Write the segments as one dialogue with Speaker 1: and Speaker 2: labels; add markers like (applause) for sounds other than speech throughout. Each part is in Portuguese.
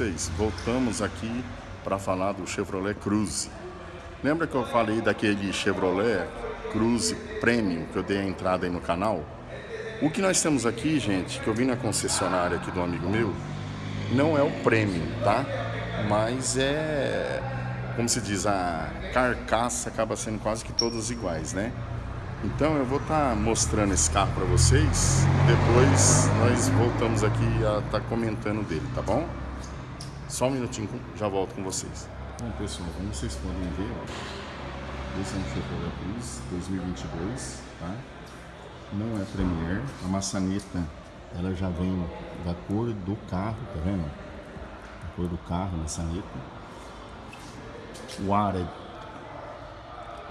Speaker 1: vocês? Voltamos aqui para falar do Chevrolet Cruze. Lembra que eu falei daquele Chevrolet Cruze Premium que eu dei a entrada aí no canal? O que nós temos aqui, gente, que eu vi na concessionária aqui do amigo meu, não é o Premium, tá? Mas é, como se diz, a carcaça acaba sendo quase que todas iguais, né? Então eu vou estar tá mostrando esse carro para vocês, depois nós voltamos aqui a estar tá comentando dele, tá bom? Só um minutinho, já volto com vocês. Bom pessoal, como vocês podem ver, ó, esse é um Chevrolet Cruz 2022, tá? Não é Premier, a maçaneta ela já vem da cor do carro, tá vendo? A cor do carro, maçaneta. O ar é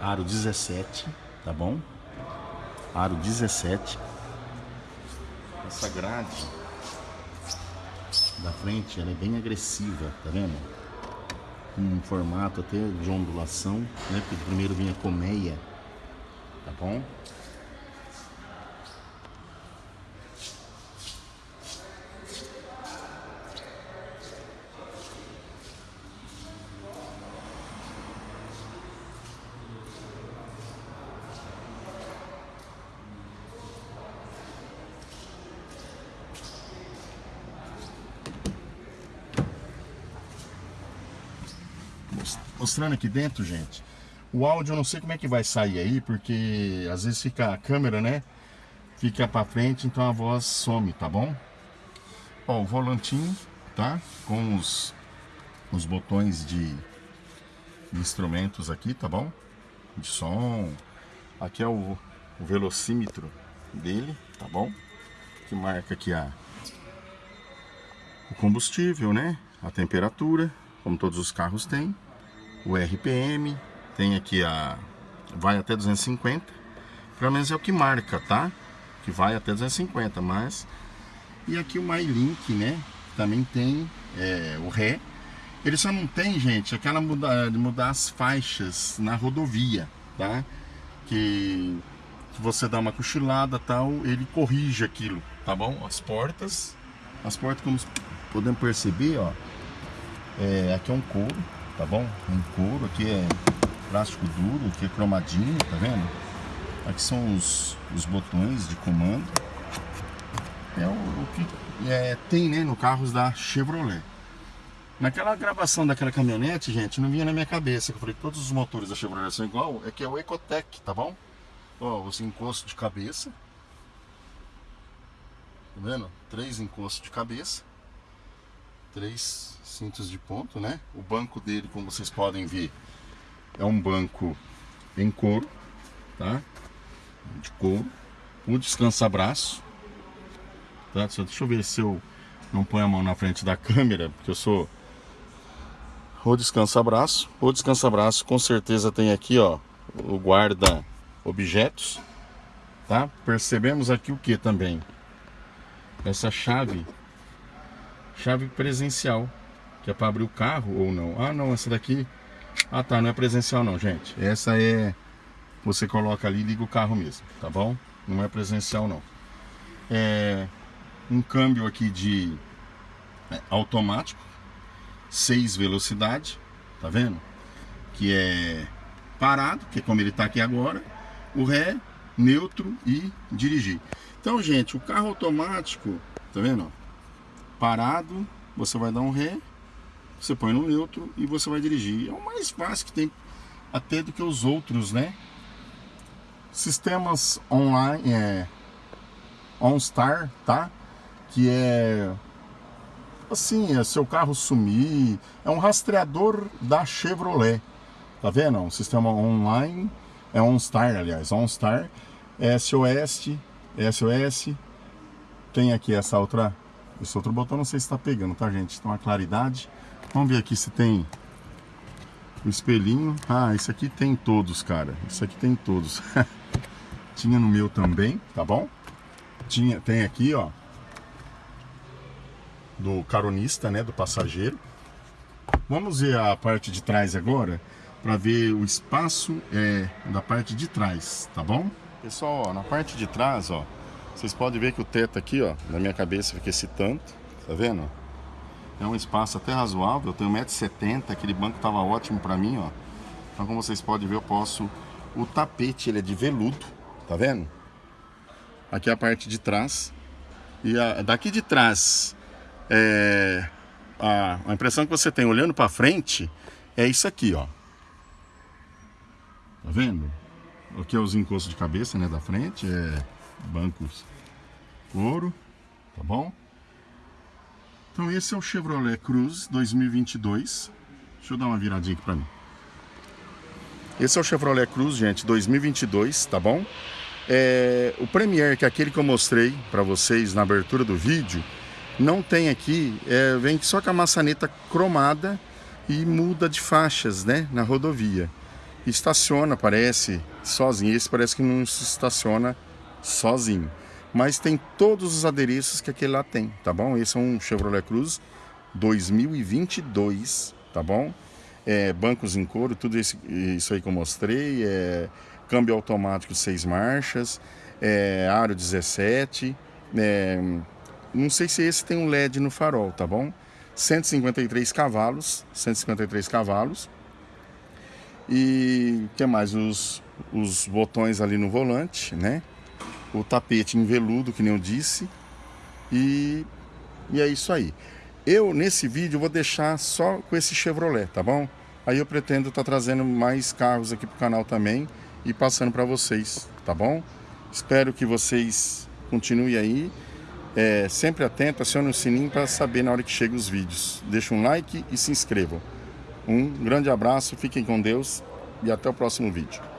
Speaker 1: aro 17, tá bom? aro 17. Essa grade da frente ela é bem agressiva, tá vendo? Um formato até de ondulação, né? Porque primeiro vinha colmeia, tá bom? Mostrando aqui dentro, gente. O áudio eu não sei como é que vai sair aí, porque às vezes fica a câmera, né? Fica pra frente, então a voz some, tá bom? Ó, o volantinho, tá? Com os, os botões de, de instrumentos aqui, tá bom? De som. Aqui é o, o velocímetro dele, tá bom? Que marca aqui a, o combustível, né? A temperatura, como todos os carros têm o RPM, tem aqui a vai até 250, pelo menos é o que marca, tá? Que vai até 250, mas e aqui o MyLink, né? Também tem é, o Ré. Ele só não tem, gente, aquela mudar, mudar as faixas na rodovia, tá? Que, que você dá uma cochilada tal, ele corrige aquilo, tá bom? As portas, as portas como podemos perceber, ó, é, aqui é um couro, tá bom? Um couro, aqui é plástico duro, aqui é cromadinho, tá vendo? Aqui são os, os botões de comando. É o, o que é, tem, né, no carros da Chevrolet. Naquela gravação daquela caminhonete, gente, não vinha na minha cabeça, que eu falei que todos os motores da Chevrolet são igual, é que é o Ecotec, tá bom? Ó, os encostos de cabeça. Tá vendo? Três encostos de cabeça três cintos de ponto, né? O banco dele, como vocês podem ver, é um banco em couro, tá? De couro. O descansa-braço, tá? Deixa eu ver se eu não ponho a mão na frente da câmera, porque eu sou o descansa-braço. O descansa-braço com certeza tem aqui, ó, o guarda objetos, tá? Percebemos aqui o que também? Essa chave chave presencial, que é para abrir o carro ou não. Ah, não, essa daqui... Ah, tá, não é presencial não, gente. Essa é... Você coloca ali e liga o carro mesmo, tá bom? Não é presencial não. É um câmbio aqui de é, automático, 6 velocidade, tá vendo? Que é parado, que é como ele tá aqui agora, o ré, neutro e dirigir. Então, gente, o carro automático, tá vendo? Parado, você vai dar um ré, você põe no neutro e você vai dirigir. É o mais fácil que tem até do que os outros, né? Sistemas online, é OnStar, tá? Que é assim, é seu carro sumir, é um rastreador da Chevrolet. Tá vendo? Um sistema online, é OnStar, aliás, OnStar, SOS, SOS. Tem aqui essa outra esse outro botão não sei se está pegando, tá gente? Então a claridade. Vamos ver aqui se tem o espelhinho. Ah, esse aqui tem todos, cara. Isso aqui tem todos. (laughs) Tinha no meu também, tá bom? Tinha, tem aqui, ó. Do caronista, né? Do passageiro. Vamos ver a parte de trás agora. Para ver o espaço é, da parte de trás, tá bom? Pessoal, ó, na parte de trás, ó. Vocês podem ver que o teto aqui, ó, na minha cabeça fica esse tanto, tá vendo? É um espaço até razoável, eu tenho 1,70m, aquele banco estava ótimo para mim, ó. Então como vocês podem ver, eu posso... O tapete, ele é de veludo, tá vendo? Aqui é a parte de trás. E a, daqui de trás, é, a, a impressão que você tem olhando para frente é isso aqui, ó. Tá vendo? Aqui é os encostos de cabeça, né, da frente, é bancos couro, tá bom? Então esse é o Chevrolet Cruze 2022. Deixa eu dar uma viradinha aqui pra mim. Esse é o Chevrolet Cruze, gente, 2022, tá bom? É, o Premier, que é aquele que eu mostrei para vocês na abertura do vídeo, não tem aqui, é, vem só com a maçaneta cromada e muda de faixas, né, na rodovia. Estaciona, parece, sozinho. Esse parece que não se estaciona sozinho mas tem todos os adereços que aquele lá tem, tá bom? Esse é um Chevrolet Cruze 2022, tá bom? É, bancos em couro, tudo isso, isso aí que eu mostrei, é, câmbio automático 6 marchas, é, aro 17, é, não sei se esse tem um LED no farol, tá bom? 153 cavalos, 153 cavalos. E que mais? Os, os botões ali no volante, né? O tapete em veludo, que nem eu disse. E, e é isso aí. Eu, nesse vídeo, vou deixar só com esse Chevrolet, tá bom? Aí eu pretendo estar tá trazendo mais carros aqui pro canal também e passando para vocês, tá bom? Espero que vocês continuem aí. É, sempre atento, acione o sininho para saber na hora que chegam os vídeos. Deixa um like e se inscrevam. Um grande abraço, fiquem com Deus e até o próximo vídeo.